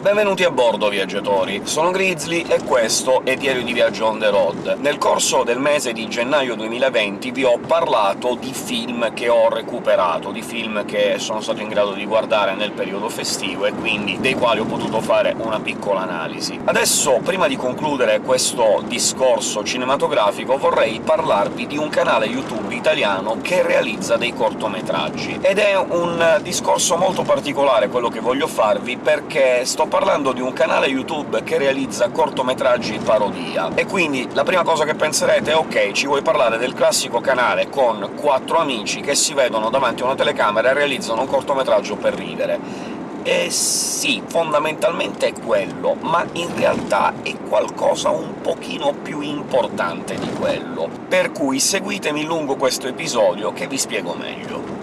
Benvenuti a bordo, viaggiatori! Sono Grizzly e questo è Diario di Viaggio on the road. Nel corso del mese di gennaio 2020 vi ho parlato di film che ho recuperato, di film che sono stato in grado di guardare nel periodo festivo e quindi dei quali ho potuto fare una piccola analisi. Adesso, prima di concludere questo discorso cinematografico, vorrei parlarvi di un canale YouTube italiano che realizza dei cortometraggi. Ed è un discorso molto particolare quello che voglio farvi, perché sto parlando di un canale YouTube che realizza cortometraggi parodia, e quindi la prima cosa che penserete è «Ok, ci vuoi parlare del classico canale con quattro amici che si vedono davanti a una telecamera e realizzano un cortometraggio per ridere». Eh sì, fondamentalmente è quello, ma in realtà è qualcosa un pochino più importante di quello, per cui seguitemi lungo questo episodio che vi spiego meglio.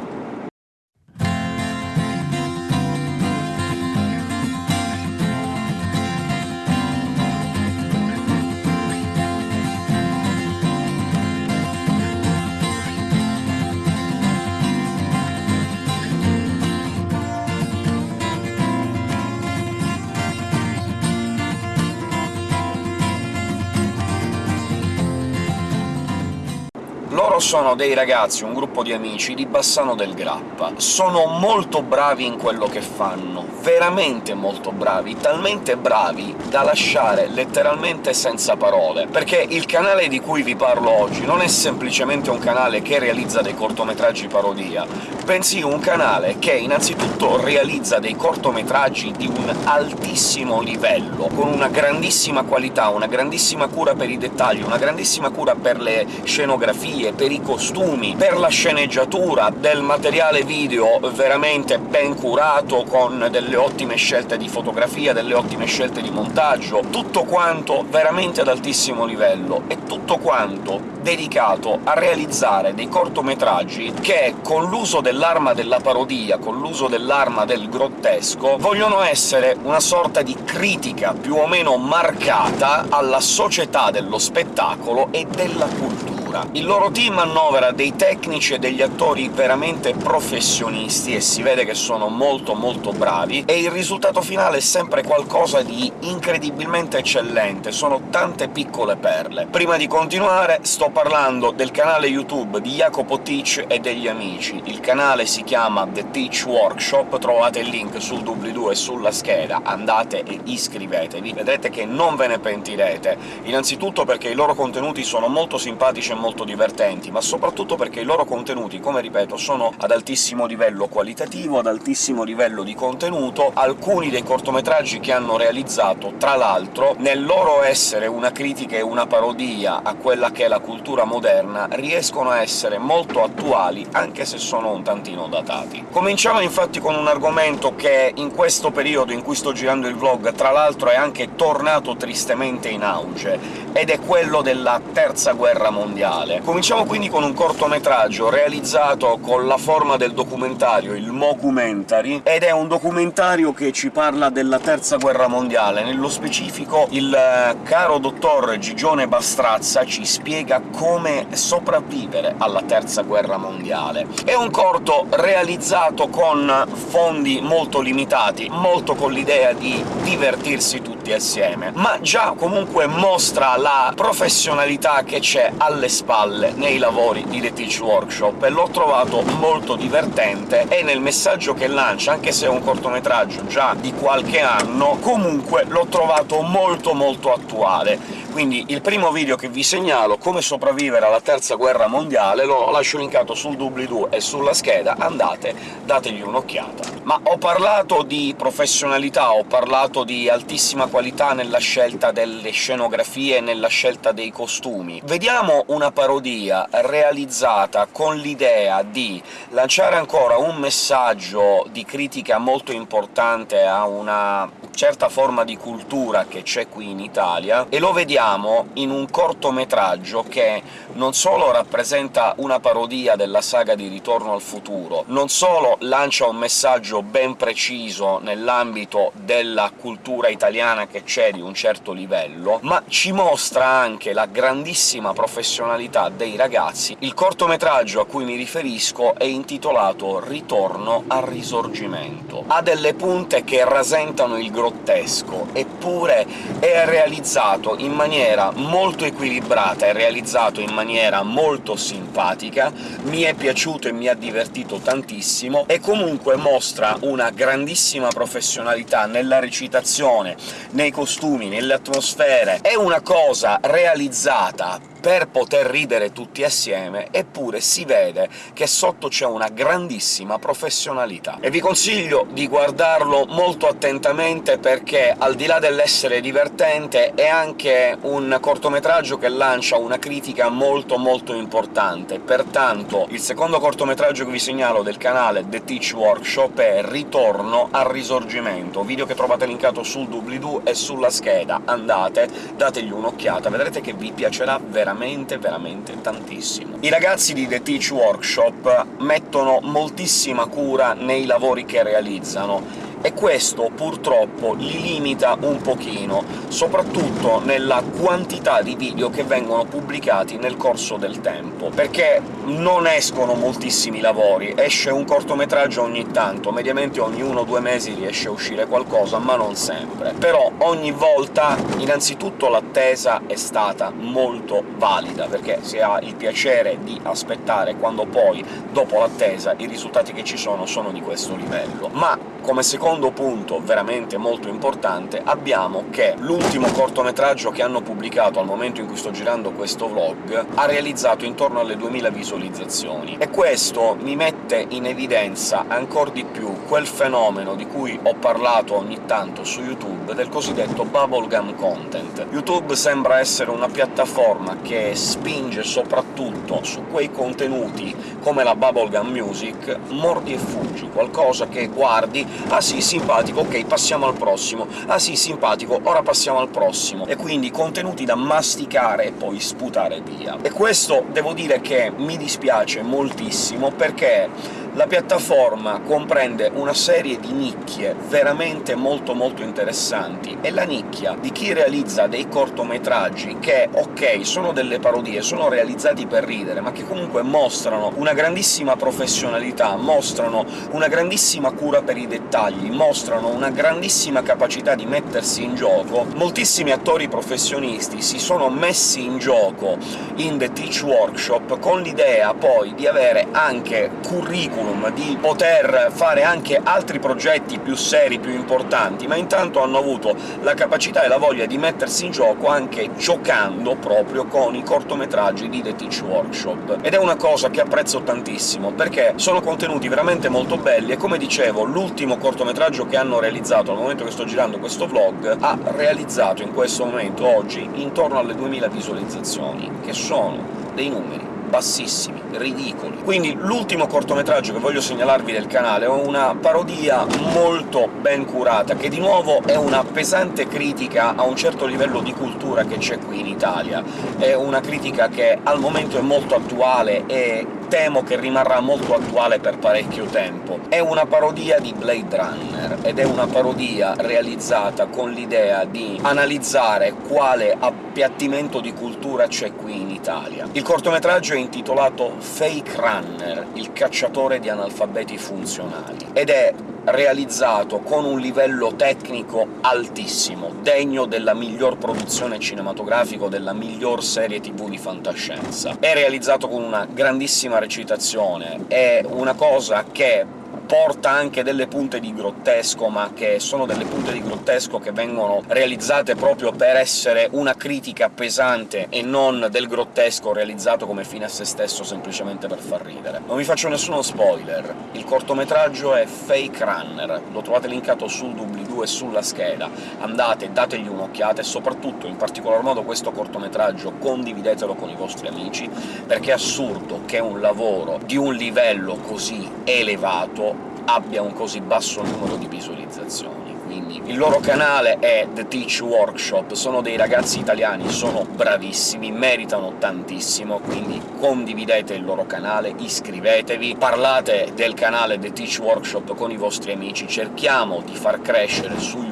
Sono dei ragazzi, un gruppo di amici, di Bassano del Grappa. Sono molto bravi in quello che fanno, veramente molto bravi, talmente bravi da lasciare letteralmente senza parole, perché il canale di cui vi parlo oggi non è semplicemente un canale che realizza dei cortometraggi parodia, bensì un canale che innanzitutto realizza dei cortometraggi di un altissimo livello, con una grandissima qualità, una grandissima cura per i dettagli, una grandissima cura per le scenografie, per i costumi, per la sceneggiatura, del materiale video veramente ben curato, con delle ottime scelte di fotografia, delle ottime scelte di montaggio, tutto quanto veramente ad altissimo livello, e tutto quanto dedicato a realizzare dei cortometraggi che, con l'uso dell'arma della parodia, con l'uso dell'arma del grottesco, vogliono essere una sorta di critica più o meno marcata alla società dello spettacolo e della cultura. Il loro team annovera dei tecnici e degli attori veramente professionisti, e si vede che sono molto molto bravi, e il risultato finale è sempre qualcosa di incredibilmente eccellente, sono tante piccole perle. Prima di continuare sto parlando del canale YouTube di Jacopo Teach e degli amici. Il canale si chiama The Teach Workshop, trovate il link sul doobly-doo e sulla scheda, andate e iscrivetevi, vedrete che non ve ne pentirete, innanzitutto perché i loro contenuti sono molto simpatici e molto divertenti, ma soprattutto perché i loro contenuti, come ripeto, sono ad altissimo livello qualitativo, ad altissimo livello di contenuto. Alcuni dei cortometraggi che hanno realizzato, tra l'altro, nel loro essere una critica e una parodia a quella che è la cultura moderna, riescono a essere molto attuali, anche se sono un tantino datati. Cominciamo infatti con un argomento che in questo periodo in cui sto girando il vlog, tra l'altro, è anche tornato tristemente in auge, ed è quello della Terza Guerra Mondiale mondiale. Cominciamo quindi con un cortometraggio realizzato con la forma del documentario, il Mocumentary, ed è un documentario che ci parla della Terza Guerra Mondiale. Nello specifico il eh, caro dottor Gigione Bastrazza ci spiega come sopravvivere alla Terza Guerra Mondiale. È un corto realizzato con fondi molto limitati, molto con l'idea di divertirsi tutti assieme, ma già comunque mostra la professionalità che c'è alle spalle nei lavori di The Teach Workshop, e l'ho trovato molto divertente, e nel messaggio che lancia, anche se è un cortometraggio già di qualche anno, comunque l'ho trovato molto molto attuale. Quindi il primo video che vi segnalo, come sopravvivere alla Terza Guerra Mondiale, lo lascio linkato sul doobly-doo e sulla scheda, andate, dategli un'occhiata. Ma ho parlato di professionalità, ho parlato di altissima qualità nella scelta delle scenografie e nella scelta dei costumi. Vediamo una parodia realizzata con l'idea di lanciare ancora un messaggio di critica molto importante a una certa forma di cultura che c'è qui in Italia, e lo vediamo in un cortometraggio che non solo rappresenta una parodia della saga di Ritorno al futuro, non solo lancia un messaggio ben preciso nell'ambito della cultura italiana che c'è di un certo livello, ma ci mostra anche la grandissima professionalità dei ragazzi. Il cortometraggio a cui mi riferisco è intitolato Ritorno al Risorgimento. Ha delle punte che rasentano il grottesco, eppure è realizzato in maniera molto equilibrata, è realizzato in maniera molto simpatica, mi è piaciuto e mi ha divertito tantissimo, e comunque mostra una grandissima professionalità nella recitazione, nei costumi, nelle atmosfere. È una cosa realizzata per poter ridere tutti assieme, eppure si vede che sotto c'è una grandissima professionalità. E vi consiglio di guardarlo molto attentamente, perché al di là dell'essere divertente è anche un cortometraggio che lancia una critica molto molto importante. Pertanto il secondo cortometraggio che vi segnalo del canale The Teach Workshop è Ritorno al Risorgimento, video che trovate linkato sul doobly-doo e sulla scheda. Andate, dategli un'occhiata, vedrete che vi piacerà veramente veramente, veramente tantissimo. I ragazzi di The Teach Workshop mettono moltissima cura nei lavori che realizzano, e questo purtroppo li limita un pochino, soprattutto nella quantità di video che vengono pubblicati nel corso del tempo, perché non escono moltissimi lavori, esce un cortometraggio ogni tanto, mediamente ogni uno o due mesi riesce a uscire qualcosa, ma non sempre. Però ogni volta, innanzitutto, l'attesa è stata molto valida, perché si ha il piacere di aspettare quando poi, dopo l'attesa, i risultati che ci sono sono di questo livello. Ma come secondo punto veramente molto importante abbiamo che l'ultimo cortometraggio che hanno pubblicato al momento in cui sto girando questo vlog ha realizzato intorno alle 2000 visualizzazioni, e questo mi mette in evidenza ancora di più quel fenomeno di cui ho parlato ogni tanto su YouTube, del cosiddetto bubblegum content. YouTube sembra essere una piattaforma che spinge soprattutto su quei contenuti come la bubblegum music, mordi e fuggi, qualcosa che guardi «Ah sì, simpatico, ok, passiamo al prossimo. Ah sì, simpatico, ora passiamo al prossimo». E quindi contenuti da masticare e poi sputare via. E questo devo dire che mi dispiace moltissimo, perché la piattaforma comprende una serie di nicchie veramente molto molto interessanti, e la nicchia di chi realizza dei cortometraggi che, ok, sono delle parodie, sono realizzati per ridere, ma che comunque mostrano una grandissima professionalità, mostrano una grandissima cura per i dettagli, mostrano una grandissima capacità di mettersi in gioco. Moltissimi attori professionisti si sono messi in gioco in The Teach Workshop con l'idea poi di avere anche curriculum curriculum, di poter fare anche altri progetti più seri, più importanti, ma intanto hanno avuto la capacità e la voglia di mettersi in gioco anche giocando proprio con i cortometraggi di The Teach Workshop. Ed è una cosa che apprezzo tantissimo, perché sono contenuti veramente molto belli, e come dicevo, l'ultimo cortometraggio che hanno realizzato al momento che sto girando questo vlog ha realizzato in questo momento, oggi, intorno alle 2000 visualizzazioni, che sono dei numeri bassissimi, ridicoli. Quindi l'ultimo cortometraggio che voglio segnalarvi del canale è una parodia molto ben curata, che di nuovo è una pesante critica a un certo livello di cultura che c'è qui in Italia. È una critica che al momento è molto attuale e temo che rimarrà molto attuale per parecchio tempo. È una parodia di Blade Runner, ed è una parodia realizzata con l'idea di analizzare quale appiattimento di cultura c'è qui in Italia. Il cortometraggio è intitolato Fake Runner, il cacciatore di analfabeti funzionali, ed è realizzato con un livello tecnico altissimo, degno della miglior produzione cinematografica, della miglior serie tv di fantascienza. È realizzato con una grandissima recitazione, è una cosa che porta anche delle punte di grottesco, ma che sono delle punte di grottesco che vengono realizzate proprio per essere una critica pesante e non del grottesco realizzato come fine a se stesso semplicemente per far ridere. Non vi faccio nessuno spoiler, il cortometraggio è Fake Runner, lo trovate linkato sul doobly-doo e sulla scheda, andate, dategli un'occhiata, e soprattutto, in particolar modo questo cortometraggio, condividetelo con i vostri amici, perché è assurdo che un lavoro di un livello così elevato abbia un così basso numero di visualizzazioni. Quindi il loro canale è The Teach Workshop, sono dei ragazzi italiani, sono bravissimi, meritano tantissimo, quindi condividete il loro canale, iscrivetevi, parlate del canale The Teach Workshop con i vostri amici, cerchiamo di far crescere su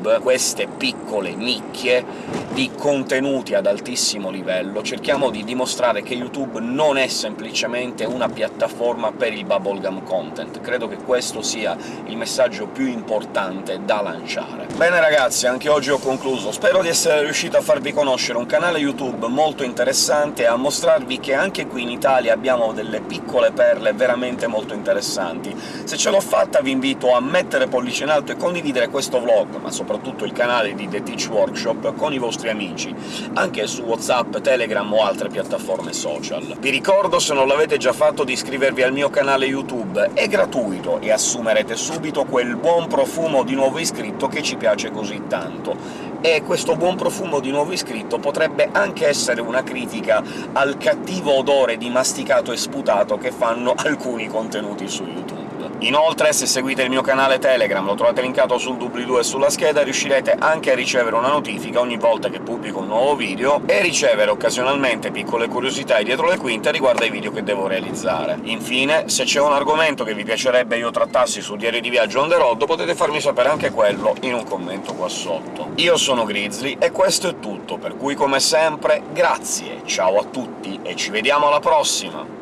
YouTube queste piccole nicchie di contenuti ad altissimo livello, cerchiamo di dimostrare che YouTube non è semplicemente una piattaforma per il bubblegum content. Credo che questo sia il messaggio più importante da lanciare. Bene ragazzi, anche oggi ho concluso. Spero di essere riuscito a farvi conoscere un canale YouTube molto interessante e a mostrarvi che anche qui in Italia abbiamo delle piccole perle veramente molto interessanti. Se ce l'ho fatta vi invito a mettere pollice in alto e condividere questo vlog, ma soprattutto il canale di The Teach Workshop, con i vostri amici, anche su WhatsApp, Telegram o altre piattaforme social. Vi ricordo, se non l'avete già fatto, di iscrivervi al mio canale YouTube, è gratuito e assumerete subito quel buon profumo di nuovo iscritto che ci piace così tanto e questo buon profumo di nuovo iscritto potrebbe anche essere una critica al cattivo odore di masticato e sputato che fanno alcuni contenuti su YouTube. Inoltre, se seguite il mio canale Telegram, lo trovate linkato sul doobly-doo e sulla scheda, riuscirete anche a ricevere una notifica ogni volta che pubblico un nuovo video, e ricevere occasionalmente piccole curiosità dietro le quinte riguardo ai video che devo realizzare. Infine, se c'è un argomento che vi piacerebbe io trattassi su Diario di Viaggio on the road, potete farmi sapere anche quello in un commento qua sotto. Io sono Grizzly, e questo è tutto, per cui come sempre grazie, ciao a tutti, e ci vediamo alla prossima!